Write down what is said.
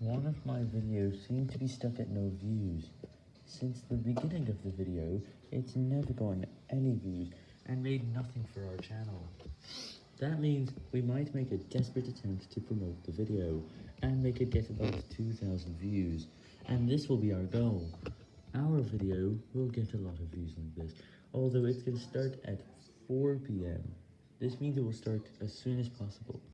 One of my videos seemed to be stuck at no views. Since the beginning of the video, it's never gotten any views and made nothing for our channel. That means we might make a desperate attempt to promote the video, and make it get about 2,000 views, and this will be our goal. Our video will get a lot of views like this, although it's going to start at 4pm. This means it will start as soon as possible.